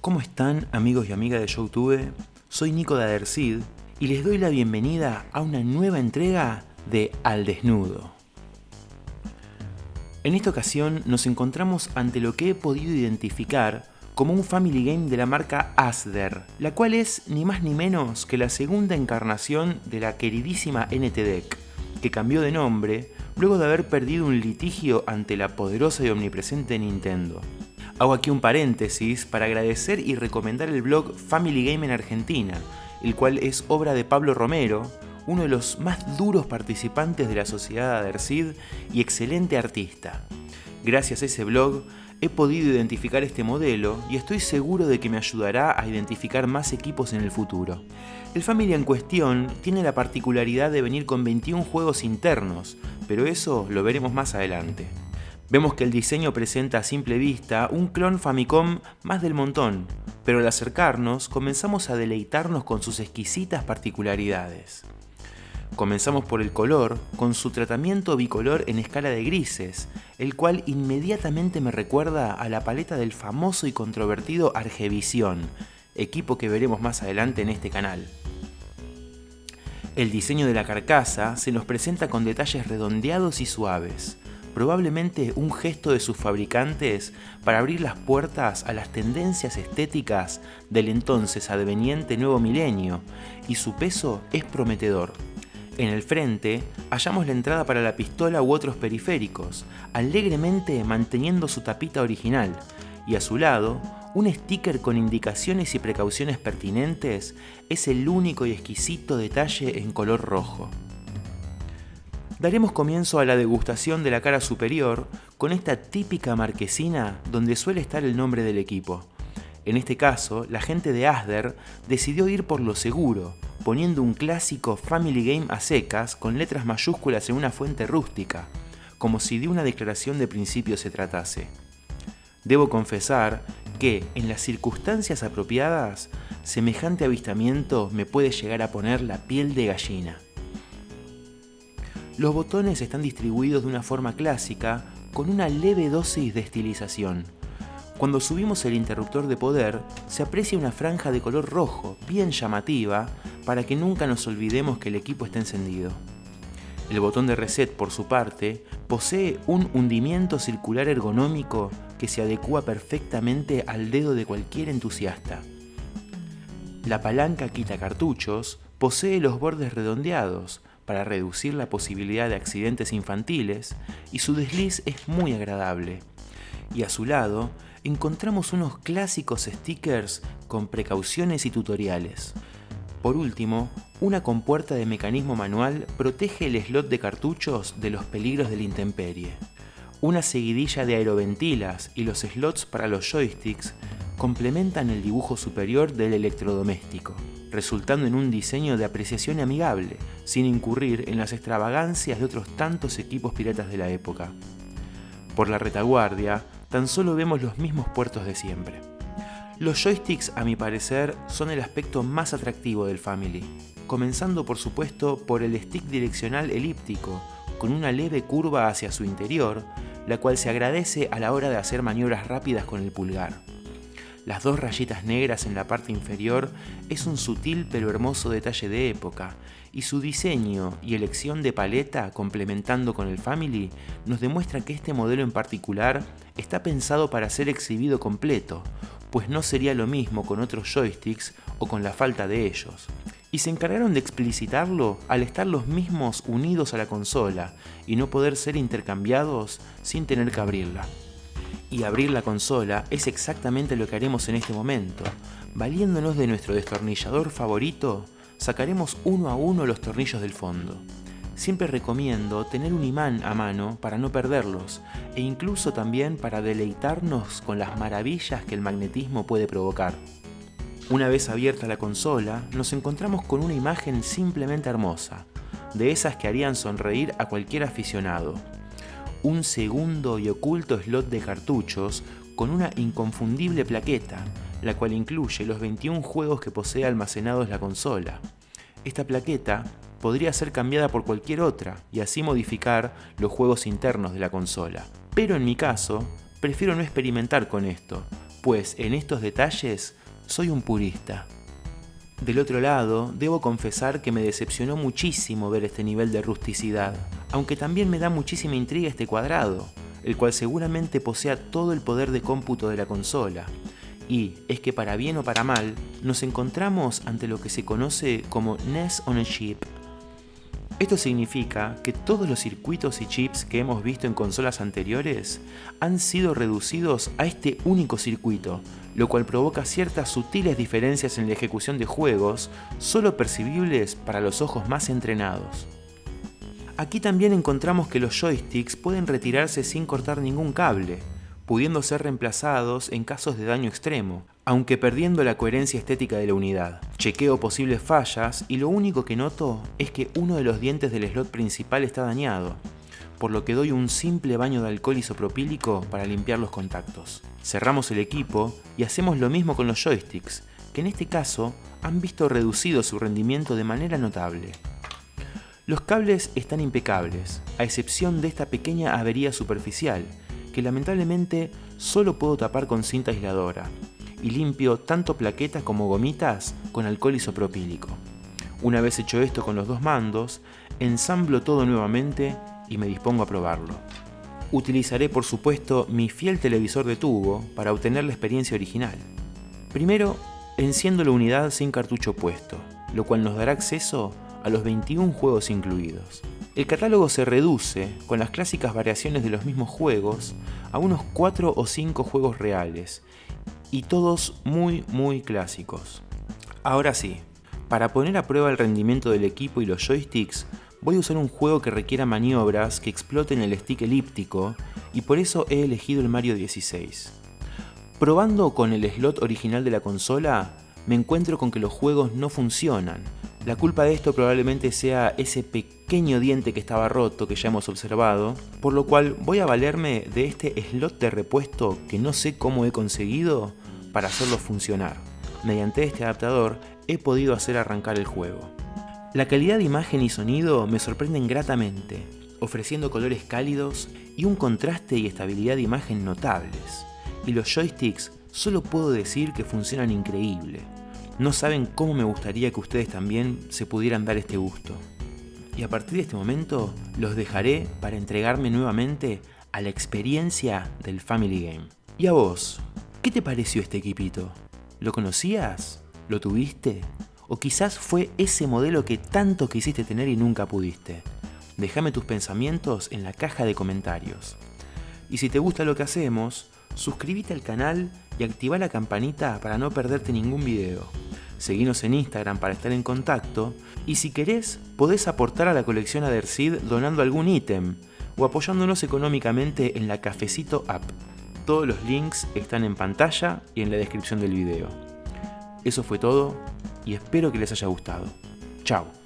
¿Cómo están amigos y amigas de Youtube? Soy Nico de Adercid y les doy la bienvenida a una nueva entrega de Al Desnudo. En esta ocasión nos encontramos ante lo que he podido identificar como un family game de la marca Asder, la cual es ni más ni menos que la segunda encarnación de la queridísima NTDEC, que cambió de nombre luego de haber perdido un litigio ante la poderosa y omnipresente Nintendo. Hago aquí un paréntesis para agradecer y recomendar el blog Family Game en Argentina, el cual es obra de Pablo Romero, uno de los más duros participantes de la sociedad Adercid y excelente artista. Gracias a ese blog he podido identificar este modelo y estoy seguro de que me ayudará a identificar más equipos en el futuro. El Family en cuestión tiene la particularidad de venir con 21 juegos internos, pero eso lo veremos más adelante. Vemos que el diseño presenta a simple vista un clon Famicom más del montón, pero al acercarnos comenzamos a deleitarnos con sus exquisitas particularidades. Comenzamos por el color, con su tratamiento bicolor en escala de grises, el cual inmediatamente me recuerda a la paleta del famoso y controvertido Argevisión, equipo que veremos más adelante en este canal. El diseño de la carcasa se nos presenta con detalles redondeados y suaves, probablemente un gesto de sus fabricantes para abrir las puertas a las tendencias estéticas del entonces adveniente nuevo milenio, y su peso es prometedor. En el frente hallamos la entrada para la pistola u otros periféricos, alegremente manteniendo su tapita original, y a su lado, un sticker con indicaciones y precauciones pertinentes es el único y exquisito detalle en color rojo. Daremos comienzo a la degustación de la cara superior con esta típica marquesina donde suele estar el nombre del equipo. En este caso, la gente de Asder decidió ir por lo seguro, poniendo un clásico Family Game a secas con letras mayúsculas en una fuente rústica, como si de una declaración de principio se tratase. Debo confesar que, en las circunstancias apropiadas, semejante avistamiento me puede llegar a poner la piel de gallina. Los botones están distribuidos de una forma clásica con una leve dosis de estilización. Cuando subimos el interruptor de poder, se aprecia una franja de color rojo, bien llamativa, para que nunca nos olvidemos que el equipo está encendido. El botón de reset, por su parte, posee un hundimiento circular ergonómico que se adecua perfectamente al dedo de cualquier entusiasta. La palanca quita cartuchos posee los bordes redondeados para reducir la posibilidad de accidentes infantiles y su desliz es muy agradable. Y a su lado encontramos unos clásicos stickers con precauciones y tutoriales. Por último, una compuerta de mecanismo manual protege el slot de cartuchos de los peligros de la intemperie. Una seguidilla de aeroventilas y los slots para los joysticks complementan el dibujo superior del electrodoméstico, resultando en un diseño de apreciación amigable, sin incurrir en las extravagancias de otros tantos equipos piratas de la época. Por la retaguardia, tan solo vemos los mismos puertos de siempre. Los joysticks, a mi parecer, son el aspecto más atractivo del Family, comenzando por supuesto por el stick direccional elíptico, con una leve curva hacia su interior, la cual se agradece a la hora de hacer maniobras rápidas con el pulgar. Las dos rayitas negras en la parte inferior es un sutil pero hermoso detalle de época, y su diseño y elección de paleta complementando con el Family nos demuestra que este modelo en particular está pensado para ser exhibido completo, pues no sería lo mismo con otros joysticks o con la falta de ellos. Y se encargaron de explicitarlo al estar los mismos unidos a la consola y no poder ser intercambiados sin tener que abrirla. Y abrir la consola es exactamente lo que haremos en este momento. Valiéndonos de nuestro destornillador favorito, sacaremos uno a uno los tornillos del fondo. Siempre recomiendo tener un imán a mano para no perderlos e incluso también para deleitarnos con las maravillas que el magnetismo puede provocar. Una vez abierta la consola, nos encontramos con una imagen simplemente hermosa, de esas que harían sonreír a cualquier aficionado. Un segundo y oculto slot de cartuchos con una inconfundible plaqueta, la cual incluye los 21 juegos que posee almacenados la consola. Esta plaqueta podría ser cambiada por cualquier otra y así modificar los juegos internos de la consola. Pero en mi caso, prefiero no experimentar con esto, pues en estos detalles soy un purista. Del otro lado, debo confesar que me decepcionó muchísimo ver este nivel de rusticidad, aunque también me da muchísima intriga este cuadrado, el cual seguramente posea todo el poder de cómputo de la consola. Y es que para bien o para mal, nos encontramos ante lo que se conoce como NES on a Chip. Esto significa que todos los circuitos y chips que hemos visto en consolas anteriores han sido reducidos a este único circuito, lo cual provoca ciertas sutiles diferencias en la ejecución de juegos, solo percibibles para los ojos más entrenados. Aquí también encontramos que los joysticks pueden retirarse sin cortar ningún cable, pudiendo ser reemplazados en casos de daño extremo, aunque perdiendo la coherencia estética de la unidad. Chequeo posibles fallas y lo único que noto es que uno de los dientes del slot principal está dañado, por lo que doy un simple baño de alcohol isopropílico para limpiar los contactos. Cerramos el equipo y hacemos lo mismo con los joysticks, que en este caso han visto reducido su rendimiento de manera notable. Los cables están impecables, a excepción de esta pequeña avería superficial, que lamentablemente solo puedo tapar con cinta aisladora, y limpio tanto plaquetas como gomitas con alcohol isopropílico. Una vez hecho esto con los dos mandos, ensamblo todo nuevamente y me dispongo a probarlo. Utilizaré por supuesto mi fiel televisor de tubo para obtener la experiencia original. Primero, enciendo la unidad sin cartucho puesto, lo cual nos dará acceso a los 21 juegos incluidos. El catálogo se reduce, con las clásicas variaciones de los mismos juegos, a unos 4 o 5 juegos reales, y todos muy muy clásicos. Ahora sí, para poner a prueba el rendimiento del equipo y los joysticks, voy a usar un juego que requiera maniobras que exploten el stick elíptico, y por eso he elegido el Mario 16. Probando con el slot original de la consola, me encuentro con que los juegos no funcionan, la culpa de esto probablemente sea ese pequeño diente que estaba roto que ya hemos observado, por lo cual voy a valerme de este slot de repuesto que no sé cómo he conseguido para hacerlo funcionar. Mediante este adaptador he podido hacer arrancar el juego. La calidad de imagen y sonido me sorprenden gratamente, ofreciendo colores cálidos y un contraste y estabilidad de imagen notables. Y los joysticks solo puedo decir que funcionan increíble. No saben cómo me gustaría que ustedes también se pudieran dar este gusto. Y a partir de este momento los dejaré para entregarme nuevamente a la experiencia del Family Game. ¿Y a vos? ¿Qué te pareció este equipito? ¿Lo conocías? ¿Lo tuviste? ¿O quizás fue ese modelo que tanto quisiste tener y nunca pudiste? Déjame tus pensamientos en la caja de comentarios. Y si te gusta lo que hacemos, suscríbete al canal y activa la campanita para no perderte ningún video seguinos en Instagram para estar en contacto y si querés podés aportar a la colección Adercid donando algún ítem o apoyándonos económicamente en la Cafecito App. Todos los links están en pantalla y en la descripción del video. Eso fue todo y espero que les haya gustado. Chao.